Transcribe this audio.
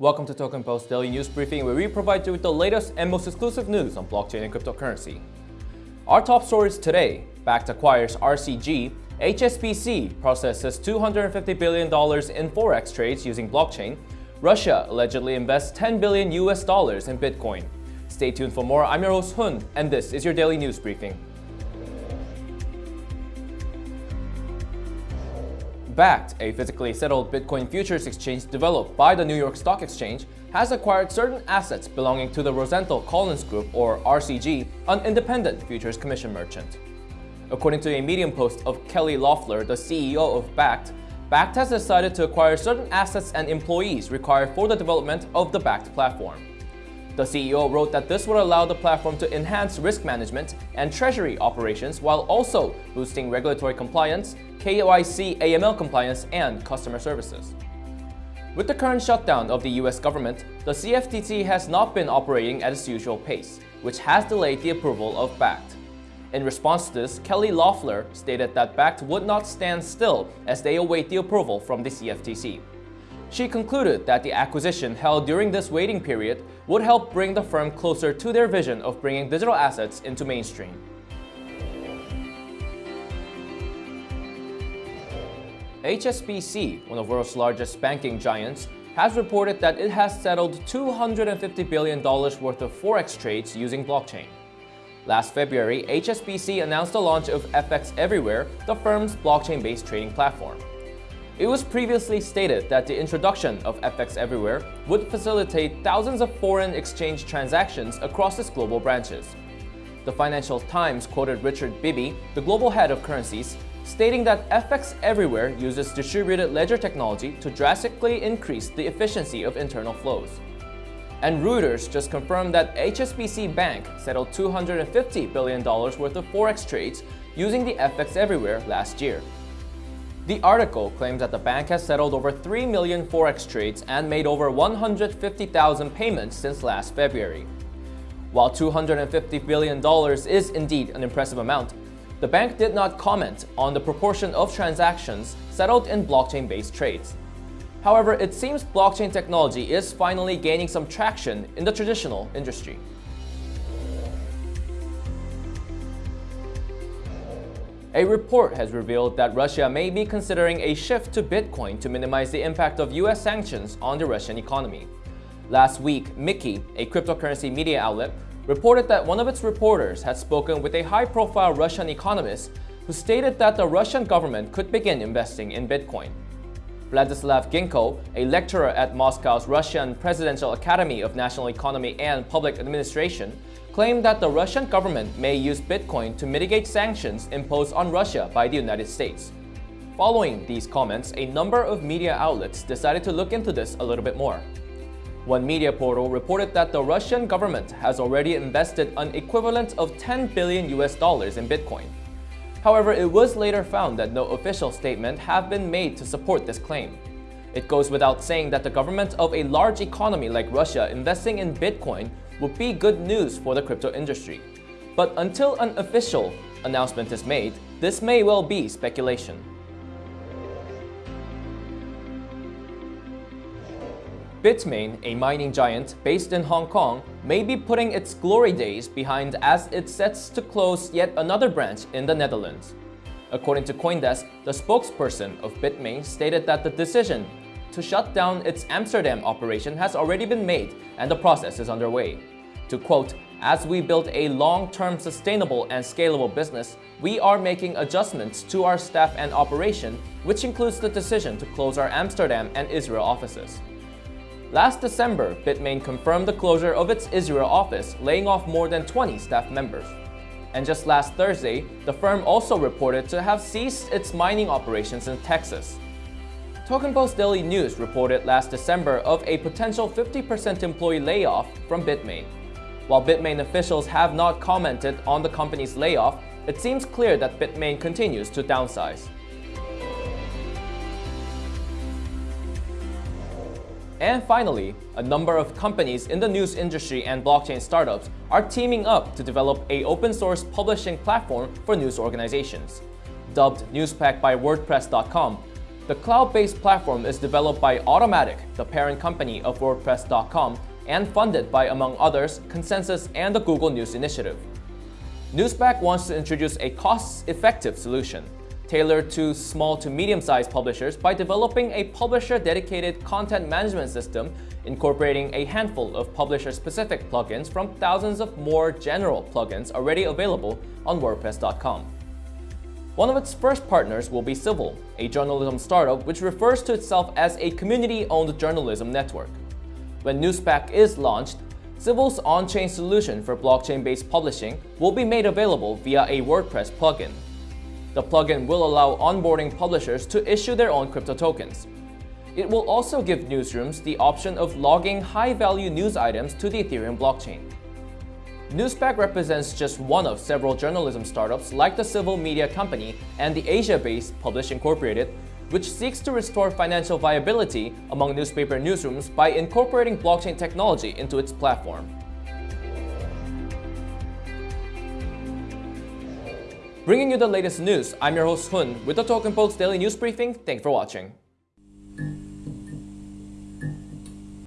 Welcome to Token Post Daily News Briefing, where we provide you with the latest and most exclusive news on blockchain and cryptocurrency. Our top stories today, Bakkt acquires RCG, HSBC processes $250 billion in Forex trades using blockchain, Russia allegedly invests 10 billion US dollars in Bitcoin. Stay tuned for more. I'm your host Hun, and this is your Daily News Briefing. Bakkt, a physically settled Bitcoin futures exchange developed by the New York Stock Exchange, has acquired certain assets belonging to the Rosenthal Collins Group, or RCG, an independent futures commission merchant. According to a Medium post of Kelly Loeffler, the CEO of Bakkt, Bakkt has decided to acquire certain assets and employees required for the development of the Bakkt platform. The CEO wrote that this would allow the platform to enhance risk management and treasury operations while also boosting regulatory compliance, KYC AML compliance, and customer services. With the current shutdown of the US government, the CFTC has not been operating at its usual pace, which has delayed the approval of Bakkt. In response to this, Kelly Loeffler stated that Bakkt would not stand still as they await the approval from the CFTC. She concluded that the acquisition held during this waiting period would help bring the firm closer to their vision of bringing digital assets into mainstream. HSBC, one of the world's largest banking giants, has reported that it has settled $250 billion worth of forex trades using blockchain. Last February, HSBC announced the launch of FX Everywhere, the firm's blockchain-based trading platform. It was previously stated that the introduction of FX Everywhere would facilitate thousands of foreign exchange transactions across its global branches. The Financial Times quoted Richard Bibby, the global head of currencies, stating that FX Everywhere uses distributed ledger technology to drastically increase the efficiency of internal flows. And Reuters just confirmed that HSBC Bank settled $250 billion worth of forex trades using the FX Everywhere last year. The article claims that the bank has settled over 3 million forex trades and made over 150,000 payments since last February. While $250 billion is indeed an impressive amount, the bank did not comment on the proportion of transactions settled in blockchain-based trades. However, it seems blockchain technology is finally gaining some traction in the traditional industry. A report has revealed that Russia may be considering a shift to Bitcoin to minimize the impact of US sanctions on the Russian economy. Last week, Micky, a cryptocurrency media outlet, reported that one of its reporters had spoken with a high-profile Russian economist who stated that the Russian government could begin investing in Bitcoin. Vladislav Ginko, a lecturer at Moscow's Russian Presidential Academy of National Economy and Public Administration, claimed that the Russian government may use Bitcoin to mitigate sanctions imposed on Russia by the United States. Following these comments, a number of media outlets decided to look into this a little bit more. One media portal reported that the Russian government has already invested an equivalent of 10 billion US dollars in Bitcoin. However, it was later found that no official statement have been made to support this claim. It goes without saying that the government of a large economy like Russia investing in Bitcoin would be good news for the crypto industry. But until an official announcement is made, this may well be speculation. Bitmain, a mining giant based in Hong Kong, may be putting its glory days behind as it sets to close yet another branch in the Netherlands. According to Coindesk, the spokesperson of Bitmain stated that the decision to shut down its Amsterdam operation has already been made and the process is underway. To quote, as we build a long-term sustainable and scalable business, we are making adjustments to our staff and operation, which includes the decision to close our Amsterdam and Israel offices. Last December, Bitmain confirmed the closure of its Israel office, laying off more than 20 staff members. And just last Thursday, the firm also reported to have ceased its mining operations in Texas. Token Post Daily News reported last December of a potential 50% employee layoff from Bitmain. While Bitmain officials have not commented on the company's layoff, it seems clear that Bitmain continues to downsize. And finally, a number of companies in the news industry and blockchain startups are teaming up to develop a open source publishing platform for news organizations. Dubbed Newspack by WordPress.com, The cloud-based platform is developed by Automattic, the parent company of WordPress.com, and funded by, among others, ConsenSys and the Google News Initiative. Newspack wants to introduce a cost-effective solution, tailored to small to medium-sized publishers by developing a publisher-dedicated content management system incorporating a handful of publisher-specific plugins from thousands of more general plugins already available on WordPress.com. One of its first partners will be Civil, a journalism startup which refers to itself as a community-owned journalism network. When Newspack is launched, Civil's on-chain solution for blockchain-based publishing will be made available via a WordPress plugin. The plugin will allow onboarding publishers to issue their own crypto tokens. It will also give newsrooms the option of logging high-value news items to the Ethereum blockchain. Newspack represents just one of several journalism startups like the Civil Media Company and the Asia-based Publish Incorporated, which seeks to restore financial viability among newspaper newsrooms by incorporating blockchain technology into its platform. Bringing you the latest news, I'm your host Hun with the Token Post Daily News Briefing. Thanks for watching.